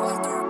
Walter.